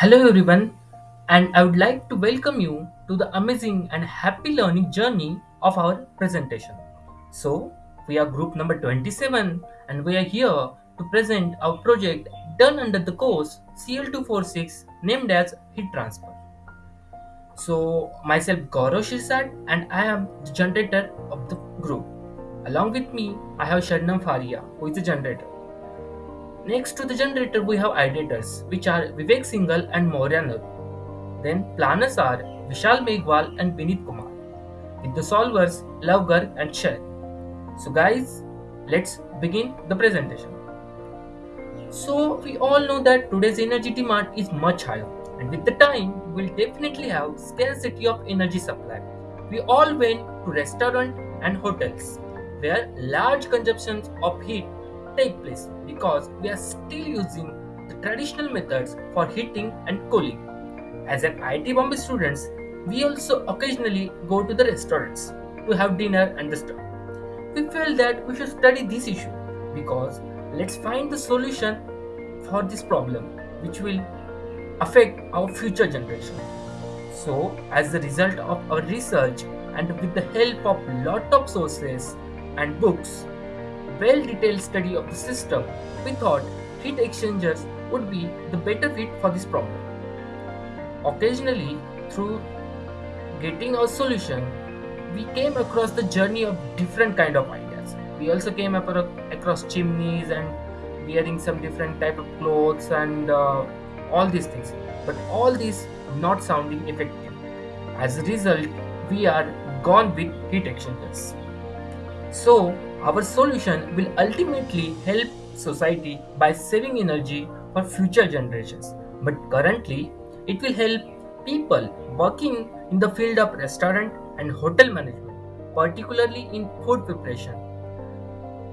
Hello, everyone, and I would like to welcome you to the amazing and happy learning journey of our presentation. So, we are group number 27, and we are here to present our project done under the course CL246 named as Heat Transfer. So, myself Gaurav Shirsat, and I am the generator of the group. Along with me, I have Sharnam Faria, who is the generator. Next to the generator, we have ideators, which are Vivek Singhal and Maurya Nur. Then planners are Vishal Meghwal and Vinit Kumar. With the solvers, Lavgar and Sher. So guys, let's begin the presentation. So we all know that today's energy demand is much higher and with the time we'll definitely have scarcity of energy supply. We all went to restaurants and hotels where large consumptions of heat take place because we are still using the traditional methods for heating and cooling. As an IIT Bombay students, we also occasionally go to the restaurants to have dinner and the stuff. We felt that we should study this issue because let's find the solution for this problem which will affect our future generation. So, as a result of our research and with the help of lot of sources and books, well detailed study of the system, we thought heat exchangers would be the better fit for this problem. Occasionally, through getting our solution, we came across the journey of different kind of ideas. We also came acro- across chimneys and wearing some different type of clothes and uh, all these things. But all these not sounding effective. As a result, we are gone with heat exchangers. So, our solution will ultimately help society by saving energy for future generations. But currently, it will help people working in the field of restaurant and hotel management, particularly in food preparation.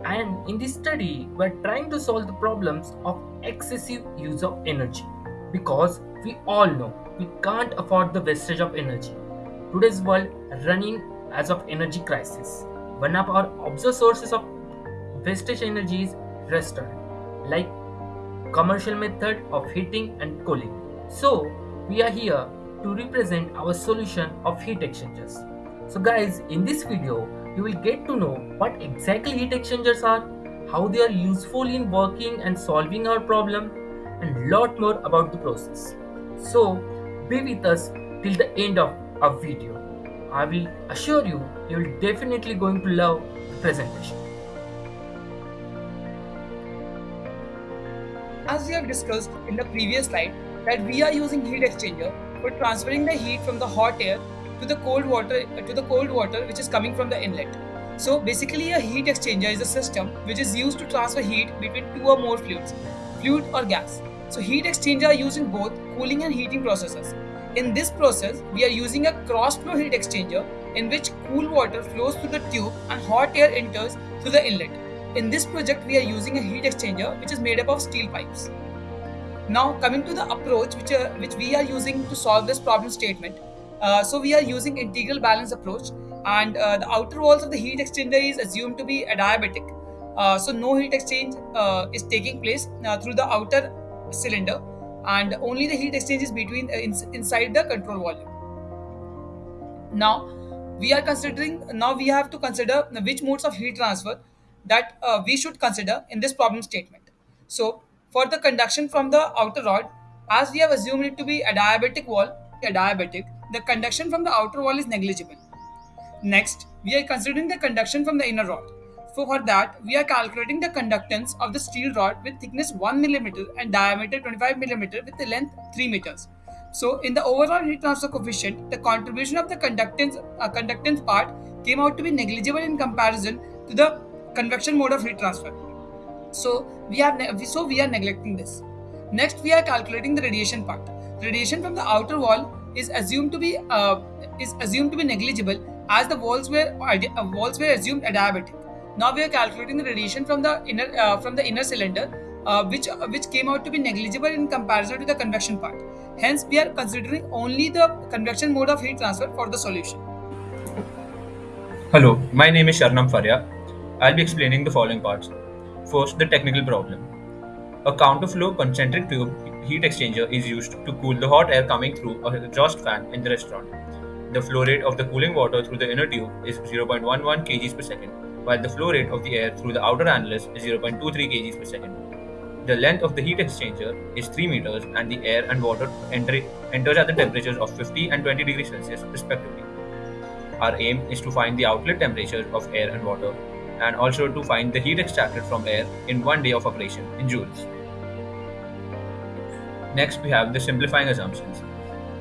And in this study, we're trying to solve the problems of excessive use of energy because we all know we can't afford the wastage of energy. Today's world running as of energy crisis. One of our observed sources of wastage energy is restaurant, like commercial method of heating and cooling. So we are here to represent our solution of heat exchangers. So guys, in this video, you will get to know what exactly heat exchangers are, how they are useful in working and solving our problem, and lot more about the process. So be with us till the end of our video. I will assure you, you will definitely going to love the presentation. As we have discussed in the previous slide, that we are using heat exchanger for transferring the heat from the hot air to the cold water to the cold water which is coming from the inlet. So basically a heat exchanger is a system which is used to transfer heat between two or more fluids, fluid or gas. So heat exchanger are used in both cooling and heating processes. In this process, we are using a cross flow heat exchanger in which cool water flows through the tube and hot air enters through the inlet. In this project, we are using a heat exchanger which is made up of steel pipes. Now, coming to the approach which, uh, which we are using to solve this problem statement. Uh, so, we are using integral balance approach, and uh, the outer walls of the heat exchanger is assumed to be adiabatic. Uh, so, no heat exchange uh, is taking place through the outer cylinder, and only the heat exchange is between in, inside the control volume. Now, we are considering now we have to consider which modes of heat transfer that uh, we should consider in this problem statement. So, for the conduction from the outer rod, as we have assumed it to be a diabatic wall, a diabatic, the conduction from the outer wall is negligible. Next, we are considering the conduction from the inner rod. So for that, we are calculating the conductance of the steel rod with thickness 1 millimeter and diameter 25 millimeter with the length 3 meters. So in the overall heat transfer coefficient, the contribution of the conductance uh, conductance part came out to be negligible in comparison to the convection mode of heat transfer. So we have ne- so we are neglecting this. Next, we are calculating the radiation part. Radiation from the outer wall is assumed to be uh, is assumed to be negligible as the walls were uh, walls were assumed adiabatic. Now we are calculating the radiation from the inner uh, from the inner cylinder, uh, which uh, which came out to be negligible in comparison to the convection part. Hence, we are considering only the convection mode of heat transfer for the solution. Hello, my name is Sharnam Faria. I'll be explaining the following parts. First, the technical problem. A counterflow concentric tube heat exchanger is used to cool the hot air coming through a exhaust fan in the restaurant. The flow rate of the cooling water through the inner tube is 0.11 kg per second, while the flow rate of the air through the outer annulus is 0.23 kg per second. The length of the heat exchanger is 3 meters and the air and water enter, enters at the temperatures of 50 and 20 degrees Celsius respectively. Our aim is to find the outlet temperatures of air and water and also to find the heat extracted from air in one day of operation in joules. Next, we have the simplifying assumptions.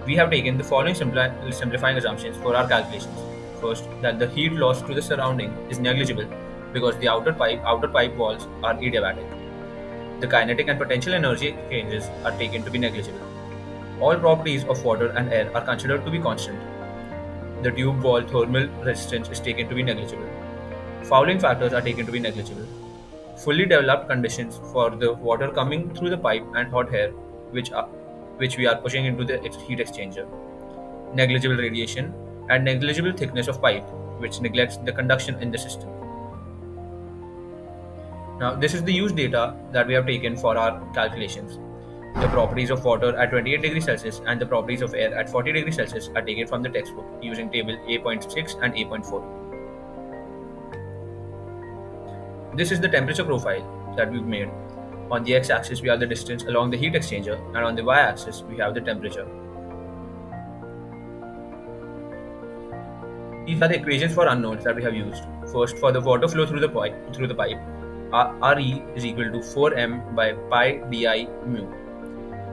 We have taken the following simplifying assumptions for our calculations. First, that the heat loss to the surrounding is negligible because the outer pipe outer pipe walls are adiabatic. The kinetic and potential energy changes are taken to be negligible. All properties of water and air are considered to be constant. The tube wall thermal resistance is taken to be negligible. Fouling factors are taken to be negligible. Fully developed conditions for the water coming through the pipe and hot air which are which we are pushing into the heat exchanger. Negligible radiation and negligible thickness of pipe, which neglects the conduction in the system. Now, this is the used data that we have taken for our calculations. The properties of water at 28 degrees Celsius and the properties of air at 40 degrees Celsius are taken from the textbook using table A.6 and A.4. This is the temperature profile that we've made on the x-axis, we have the distance along the heat exchanger, and on the y-axis, we have the temperature. These are the equations for unknowns that we have used. First, for the water flow through the pipe, through the pipe, Re is equal to 4m by pi di mu.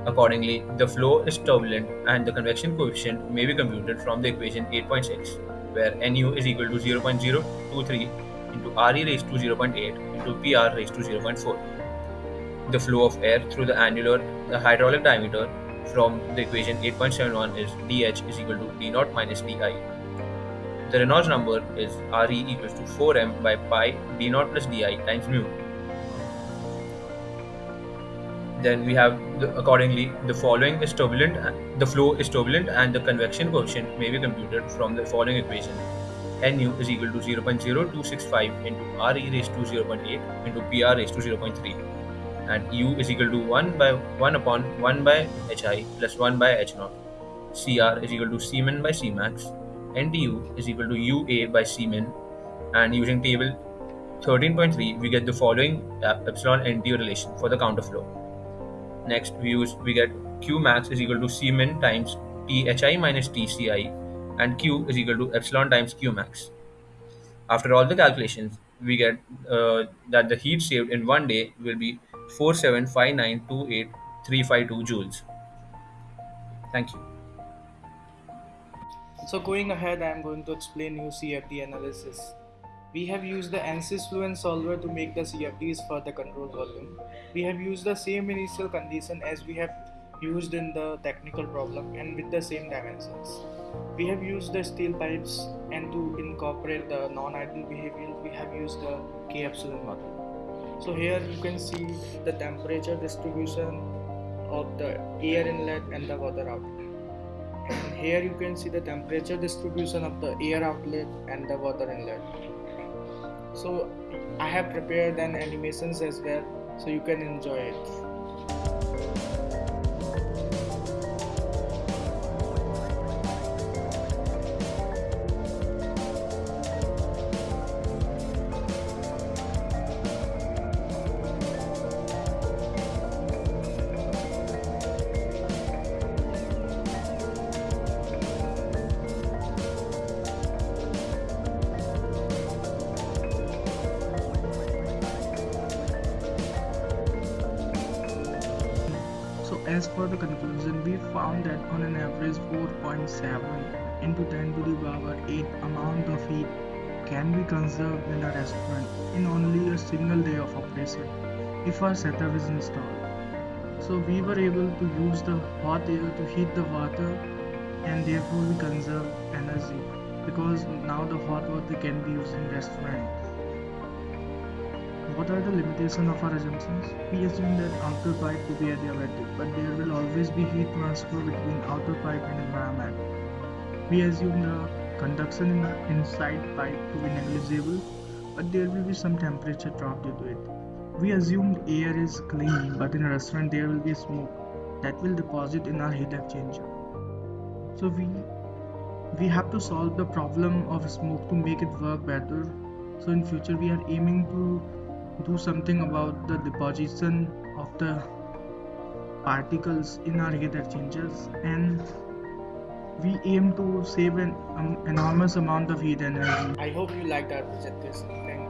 Accordingly, the flow is turbulent and the convection coefficient may be computed from the equation 8.6, where Nu is equal to 0.023 into Re raised to 0.8 into Pr raised to 0.4 the flow of air through the annular the hydraulic diameter from the equation 8.71 is dH is equal to d naught minus di. The Reynolds number is Re equals to 4m by pi d naught plus di times mu. Then we have the, accordingly the following is turbulent the flow is turbulent and the convection coefficient may be computed from the following equation. Nu is equal to 0.0265 into Re raised to 0.8 into Pr raised to 0.3 and u is equal to 1 by 1 upon 1 by hi plus 1 by h naught. Cr is equal to Cmin by Cmax. NTU is equal to UA by Cmin. And using table 13.3, we get the following epsilon NTU relation for the counter flow. Next, we use we get Q max is equal to Cmin times THI minus TCI, and Q is equal to epsilon times Q max. After all the calculations, we get uh, that the heat saved in one day will be 475928352 joules. Thank you. So going ahead, I am going to explain you CFD analysis. We have used the ANSYS Fluent solver to make the CFDs for the control volume. We have used the same initial condition as we have used in the technical problem and with the same dimensions. We have used the steel pipes and to incorporate the non-ideal behavior, we have used the K epsilon model so here you can see the temperature distribution of the air inlet and the water outlet here you can see the temperature distribution of the air outlet and the water inlet. So i have prepared an animations as well so you can enjoy it as for the conclusion, we found that on an average 4.7 into 10 to the power 8 amount of heat can be conserved in a restaurant in only a single day of operation if our setup is installed. So we were able to use the hot air to heat the water and therefore we conserve energy because now the hot water can be used in restaurants. What are the limitations of our assumptions? We assume that outer pipe to be adiabatic, but there will always be heat transfer between outer pipe and environment. We assume the conduction in the inside pipe to be negligible, but there will be some temperature drop due to it. we assume air is clean, but in a restaurant there will be smoke that will deposit in our heat exchanger. So we we have to solve the problem of smoke to make it work better. So in future we are aiming to do something about the deposition of the particles in our heat exchangers and we aim to save an um, enormous amount of heat energy. I hope you liked our project. Thank.